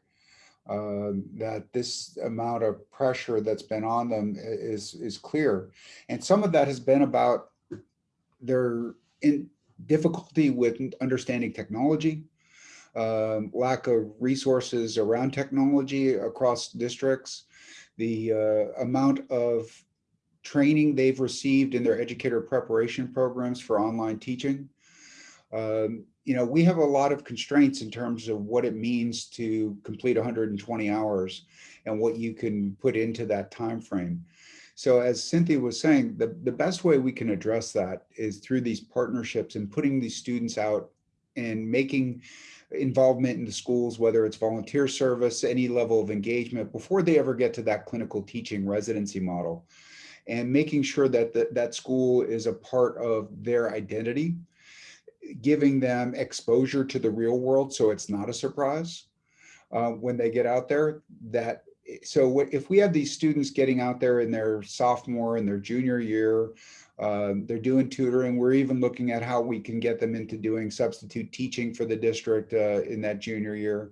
Uh, that this amount of pressure that's been on them is is clear, and some of that has been about their in difficulty with understanding technology, um, lack of resources around technology across districts, the uh, amount of training they've received in their educator preparation programs for online teaching. Um, you know, we have a lot of constraints in terms of what it means to complete 120 hours and what you can put into that time frame. So as Cynthia was saying, the, the best way we can address that is through these partnerships and putting these students out and making involvement in the schools, whether it's volunteer service, any level of engagement before they ever get to that clinical teaching residency model and making sure that the, that school is a part of their identity, giving them exposure to the real world so it's not a surprise uh, when they get out there that so if we have these students getting out there in their sophomore and their junior year Um, they're doing tutoring. We're even looking at how we can get them into doing substitute teaching for the district uh, in that junior year.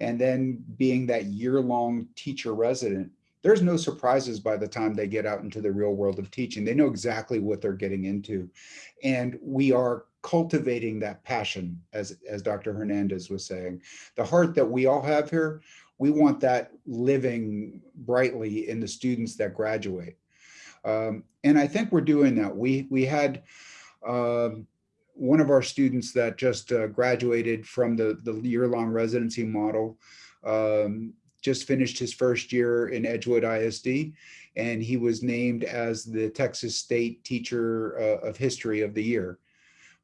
And then being that year-long teacher resident, there's no surprises by the time they get out into the real world of teaching. They know exactly what they're getting into. And we are cultivating that passion, as, as Dr. Hernandez was saying. The heart that we all have here, we want that living brightly in the students that graduate. Um, and I think we're doing that. We, we had um, one of our students that just uh, graduated from the, the year-long residency model, um, just finished his first year in Edgewood ISD, and he was named as the Texas State Teacher uh, of History of the Year.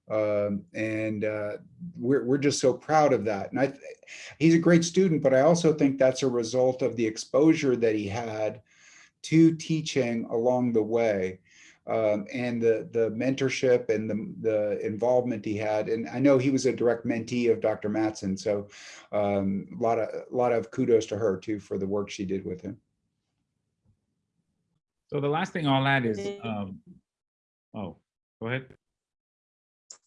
Um, and uh, we're, we're just so proud of that. And I, he's a great student, but I also think that's a result of the exposure that he had to teaching along the way um, and the, the mentorship and the, the involvement he had. And I know he was a direct mentee of Dr. Matson. So um, a lot of, a lot of kudos to her too for the work she did with him. So the last thing I'll add is, um, oh, go ahead.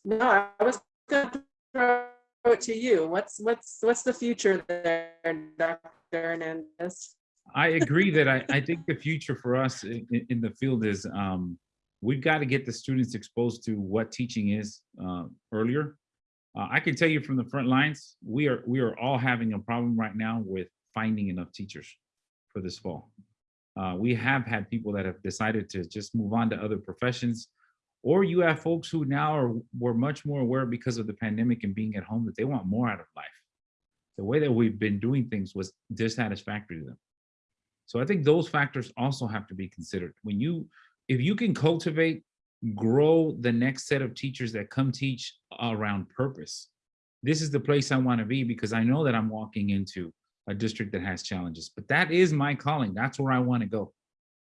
No, I was going to throw it to you. What's, what's, what's the future there, Dr. Hernandez? I agree that I, I think the future for us in, in the field is um, we've got to get the students exposed to what teaching is uh, earlier. Uh, I can tell you from the front lines, we are we are all having a problem right now with finding enough teachers for this fall. Uh, we have had people that have decided to just move on to other professions, or you have folks who now are were much more aware because of the pandemic and being at home that they want more out of life. The way that we've been doing things was dissatisfactory to them. So I think those factors also have to be considered. When you, if you can cultivate, grow the next set of teachers that come teach around purpose, this is the place I want to be because I know that I'm walking into a district that has challenges, but that is my calling. That's where I want to go.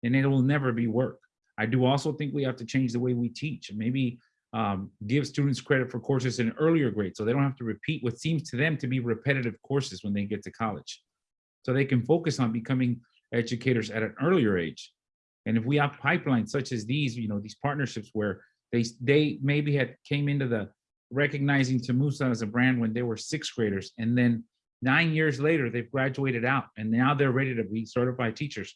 And it will never be work. I do also think we have to change the way we teach and maybe um, give students credit for courses in earlier grades so they don't have to repeat what seems to them to be repetitive courses when they get to college. So they can focus on becoming educators at an earlier age. And if we have pipelines such as these, you know, these partnerships where they they maybe had came into the recognizing Tamusa as a brand when they were sixth graders, and then nine years later they've graduated out, and now they're ready to be certified teachers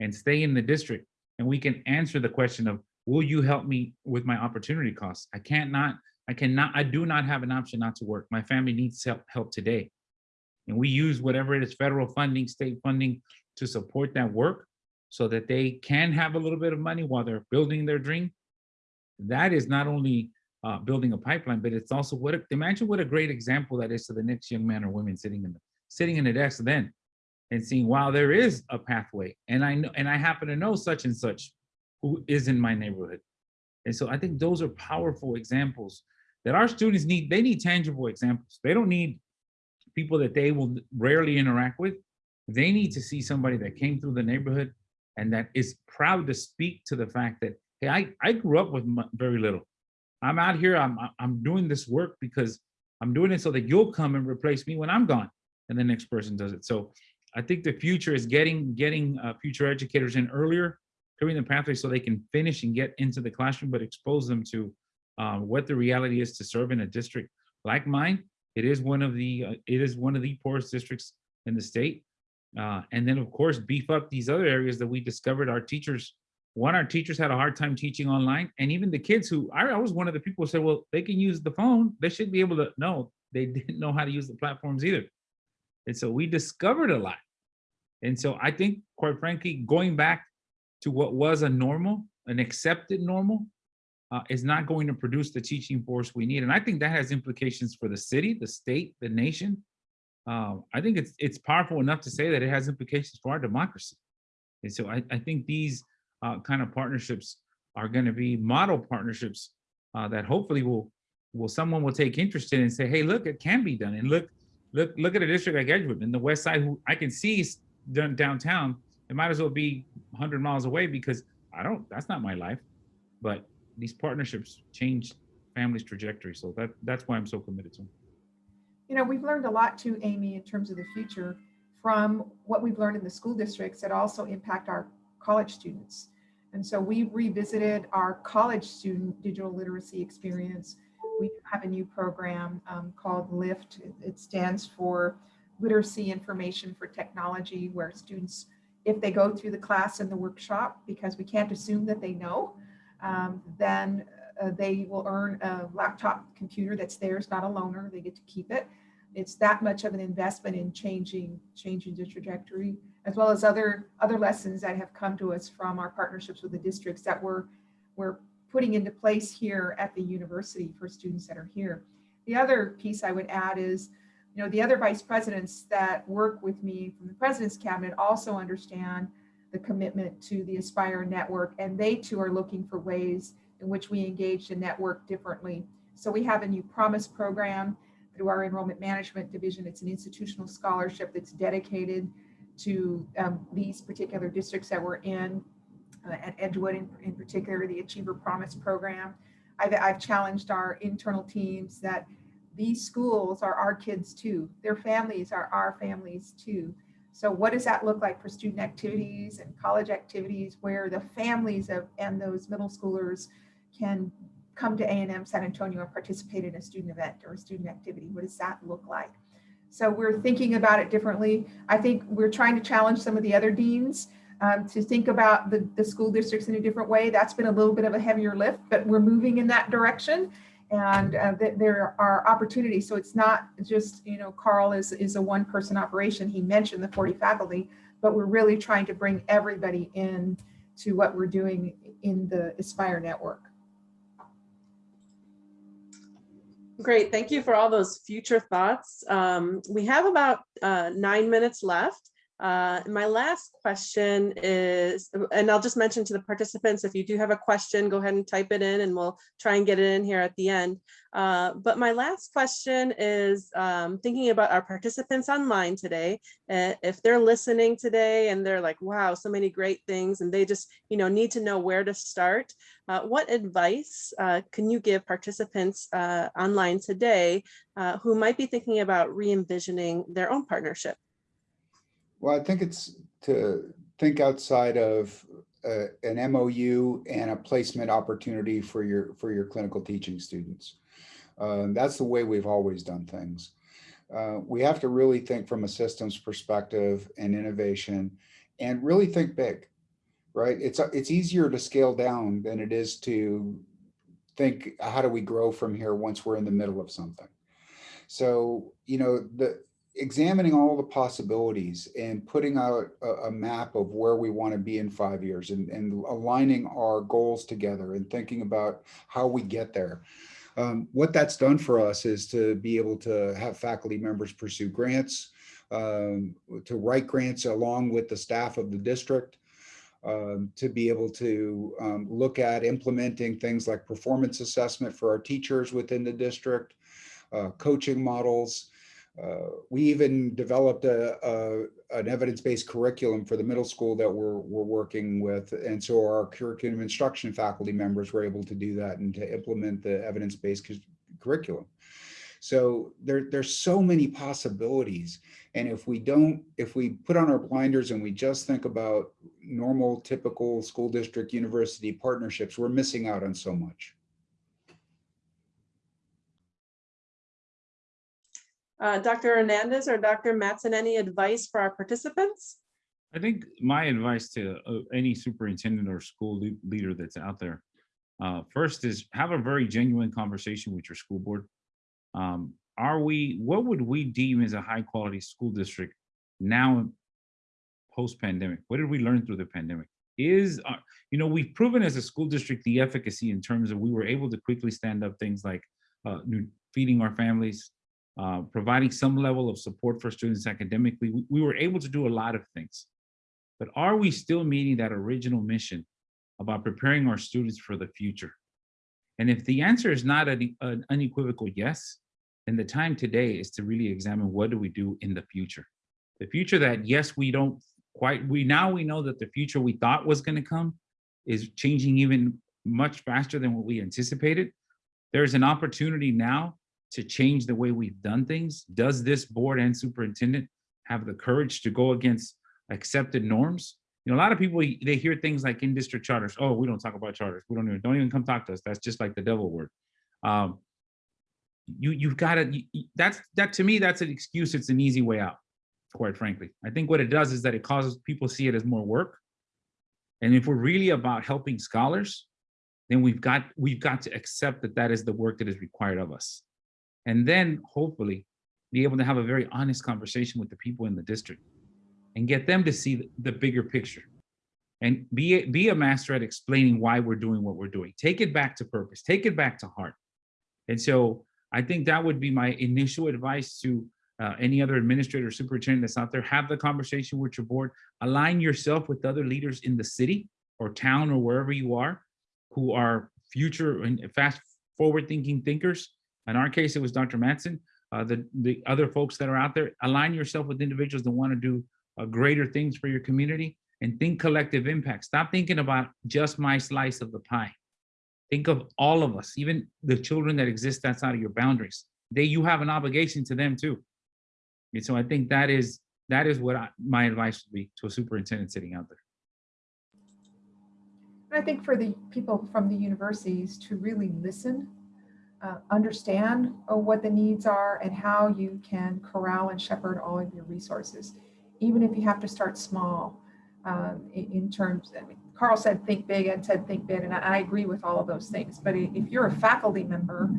and stay in the district. And we can answer the question of, will you help me with my opportunity costs? I can't not, I cannot, I do not have an option not to work. My family needs help, help today. And we use whatever it is, federal funding, state funding, to support that work so that they can have a little bit of money while they're building their dream. That is not only uh, building a pipeline, but it's also what, imagine what a great example that is to the next young man or women sitting in the, sitting in the desk then and seeing, wow, there is a pathway. And I know, and I happen to know such and such who is in my neighborhood. And so I think those are powerful examples that our students need. They need tangible examples. They don't need people that they will rarely interact with. They need to see somebody that came through the neighborhood and that is proud to speak to the fact that, hey, I, I grew up with very little. I'm out here, I'm, I'm doing this work because I'm doing it so that you'll come and replace me when I'm gone and the next person does it. So I think the future is getting getting uh, future educators in earlier, clearing the pathway so they can finish and get into the classroom, but expose them to uh, what the reality is to serve in a district like mine. It is one of the uh, it is one of the poorest districts in the state. Uh, and then of course, beef up these other areas that we discovered our teachers, one, our teachers had a hard time teaching online. And even the kids who, I, I was one of the people who said, well, they can use the phone. They should be able to, no, they <laughs> didn't know how to use the platforms either. And so we discovered a lot. And so I think, quite frankly, going back to what was a normal, an accepted normal, uh, is not going to produce the teaching force we need. And I think that has implications for the city, the state, the nation, um, I think it's it's powerful enough to say that it has implications for our democracy. And so I, I think these uh, kind of partnerships are going to be model partnerships uh, that hopefully will will someone will take interest in and say, hey, look, it can be done. And look, look, look at a district like Edgewood in the west side who I can see done downtown. It might as well be 100 miles away because I don't, that's not my life. But these partnerships change families' trajectory. So that that's why I'm so committed to them you know, we've learned a lot too, Amy, in terms of the future from what we've learned in the school districts that also impact our college students. And so we revisited our college student digital literacy experience. We have a new program um, called LIFT. It- stands for Literacy Information for Technology, where students, if they go through the class and the workshop, because we can't assume that they know, um, then uh, they will earn a laptop computer that's theirs, not a loaner. They get to keep it. It's that much of an investment in changing, changing the trajectory, as well as other, other lessons that have come to us from our partnerships with the districts that we're, we're putting into place here at the university for students that are here. The other piece I would add is, you know, the other vice presidents that work with me from the president's cabinet also understand the commitment to the Aspire network, and they too are looking for ways in which we engage the network differently. So we have a new Promise program through our enrollment management division. It's an institutional scholarship that's dedicated to um, these particular districts that we're in, uh, at Edgewood in, in particular, the Achiever Promise program. I've, I've challenged our internal teams that these schools are our kids too. Their families are our families too. So what does that look like for student activities and college activities where the families of and those middle schoolers can come to A&M San Antonio and participate in a student event or a student activity? What does that look like? So we're thinking about it differently. I think we're trying to challenge some of the other deans um, to think about the, the school districts in a different way. That's been a little bit of a heavier lift, but we're moving in that direction and uh, th there are opportunities. So it's not just, you know, Carl is, is a one person operation. He mentioned the 40 faculty, but we're really trying to bring everybody in to what we're doing in the Aspire network. Great, thank you for all those future thoughts. Um, we have about uh, nine minutes left. Uh, my last question is, and I'll just mention to the participants, if you do have a question, go ahead and type it in and we'll try and get it in here at the end. Uh, but my last question is um, thinking about our participants online today. Uh, if they're listening today and they're like, wow, so many great things, and they just, you know, need to know where to start. Uh, what advice uh, can you give participants uh, online today who might be thinking about re-envisioning their own partnership? Well, I think it's to think outside of uh, an MOU and a placement opportunity for your for your clinical teaching students. Um, that's the way we've always done things. Uh, we have to really think from a systems perspective and innovation and really think big, right? It's, it's easier to scale down than it is to think, how do we grow from here once we're in the middle of something? So, you know, the, examining all the possibilities and putting out a, a, map of where we want to be in five years and, and aligning our goals together and thinking about how we get there. Um, what that's done for us is to be able to have faculty members pursue grants, um, to write grants along with the staff of the district, um, to be able to um, look at implementing things like performance assessment for our teachers within the district, uh, coaching models, Uh, we even developed a, a an evidence-based curriculum for the middle school that we're, we're working with. And so our curriculum instruction faculty members were able to do that and to implement the evidence-based curriculum. So there, there's so many possibilities. And if we don't, if we put on our blinders and we just think about normal, typical school district university partnerships, we're missing out on so much. Uh, Dr. Hernandez or Dr. Matson, any advice for our participants? I think my advice to uh, any superintendent or school le leader that's out there, uh, first is have a very genuine conversation with your school board. Um, are we, what would we deem as a high quality school district now post-pandemic? What did we learn through the pandemic? Is, uh, you know, we've proven as a school district the efficacy in terms of we were able to quickly stand up things like uh, feeding our families, uh, providing some level of support for students academically. We, we, were able to do a lot of things. But are we still meeting that original mission about preparing our students for the future? And if the answer is not a, an unequivocal yes, then the time today is to really examine what do we do in the future? The future that, yes, we don't quite, we now we know that the future we thought was gonna come is changing even much faster than what we anticipated. There's an opportunity now to change the way we've done things? Does this board and superintendent have the courage to go against accepted norms You know, a lot of people, they hear things like in district charters. Oh, we don't talk about charters. We don't even, don't even come talk to us. That's just like the devil word. Um, you, you've got to, that's, that to me, that's an excuse. It's an easy way out, quite frankly. I think what it does is that it causes people see it as more work. And if we're really about helping scholars, then we've got, we've got to accept that that is the work that is required of us. And then hopefully be able to have a very honest conversation with the people in the district and get them to see the bigger picture and be, a- be a master at explaining why we're doing what we're doing. Take it back to purpose, take it back to heart. And so I think that would be my initial advice to uh, any other administrator superintendent that's out there. Have the conversation with your board, align yourself with other leaders in the city or town or wherever you are who are future and fast forward thinking thinkers. In our case, it was Dr. Matson. Uh, the, the other folks that are out there, align yourself with individuals that want to do uh, greater things for your community and think collective impact. Stop thinking about just my slice of the pie. Think of all of us, even the children that exist outside of your boundaries. They, you have an obligation to them too. And so I think that is, that is what I, my advice would be to a superintendent sitting out there. I think for the people from the universities to really listen, uh, understand uh, what the needs are and how you can corral and shepherd all of your resources, even if you have to start small um, in, in terms, I mean, Carl said think big, Ed said think big, and I, I agree with all of those things. But if you're a faculty member,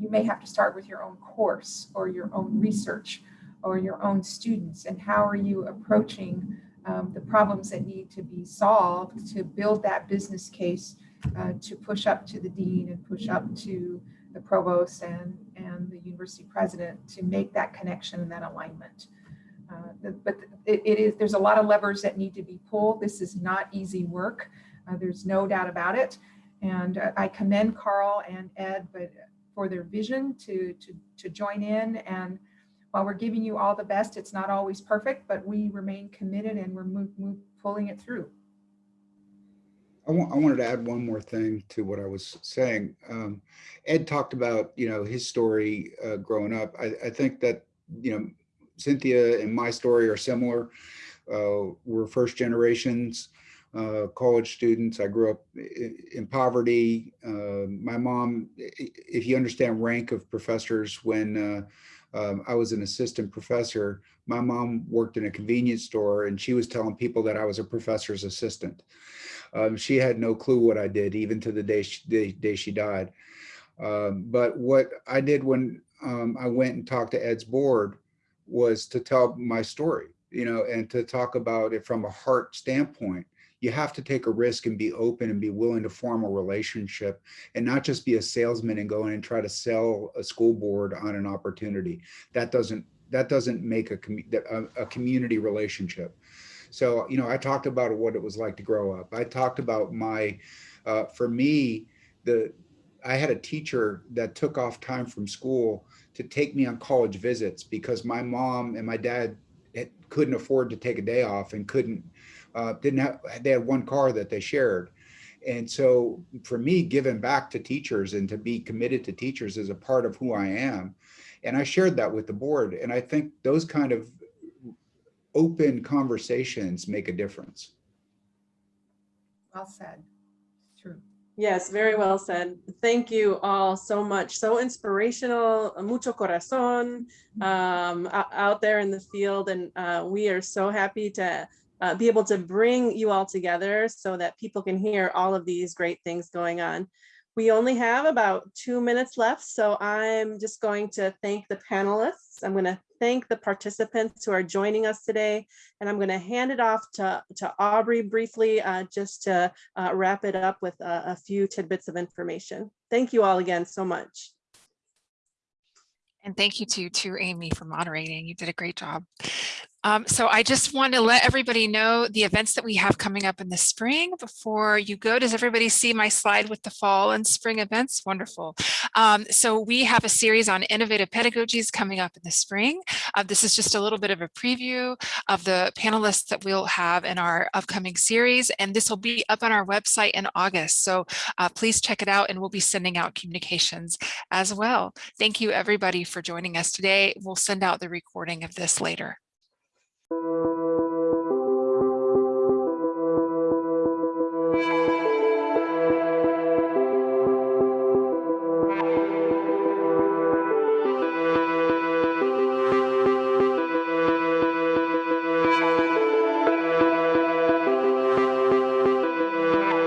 you may have to start with your own course or your own research or your own students and how are you approaching um, the problems that need to be solved to build that business case uh, to push up to the dean and push up to the provost and, and the university president to make that connection and that alignment. Uh, But it, it is, there's a lot of levers that need to be pulled. This is not easy work. Uh, There's no doubt about it. And uh, I commend Carl and Ed, but for their vision to, to, to join in and while we're giving you all the best, it's not always perfect, but we remain committed and we're move, move, pulling it through. I want, I wanted to add one more thing to what I was saying. Um, Ed talked about, you know, his story uh, growing up. I, I think that, you know, Cynthia and my story are similar. Uh, we're first generations uh, college students. I grew up in poverty. Uh, my mom, if you understand rank of professors, when uh, um, I was an assistant professor, my mom worked in a convenience store and she was telling people that I was a professor's assistant. Um, she had no clue what I did, even to the day she, day she died. Um, but what I did when um, I went and talked to Ed's board was to tell my story, you know, and to talk about it from a heart standpoint. You have to take a risk and be open and be willing to form a relationship and not just be a salesman and go in and try to sell a school board on an opportunity. That doesn't that doesn't make a, commu- a, a community relationship. So, you know, I talked about what it was like to grow up. I talked about my, uh, for me, the, I had a teacher that took off time from school to take me on college visits because my mom and my dad couldn't afford to take a day off and couldn't, uh, didn't have, they had one car that they shared. And so for me, giving back to teachers and to be committed to teachers is a part of who I am. And I shared that with the board. And I think those kind of open conversations make a difference. Well said. True. Yes, very well said. Thank you all so much. So inspirational, mucho corazón um, out there in the field. And uh, we are so happy to uh, be able to bring you all together so that people can hear all of these great things going on. We only have about two minutes left, so I'm just going to thank the panelists. I'm going to thank the participants who are joining us today, and I'm going to hand it off to, to Aubrey briefly, uh, just to uh, wrap it up with a, a few tidbits of information. Thank you all again so much. And thank you to, to Amy for moderating. You did a great job. Um, so I just want to let everybody know the events that we have coming up in the spring before you go. Does everybody see my slide with the fall and spring events? Wonderful. Um, so we have a series on innovative pedagogies coming up in the spring. Uh, this is just a little bit of a preview of the panelists that we'll have in our upcoming series. And this will be up on our website in August. So uh, please check it out and we'll be sending out communications as well. Thank you everybody for joining us today. We'll send out the recording of this later. Thank you.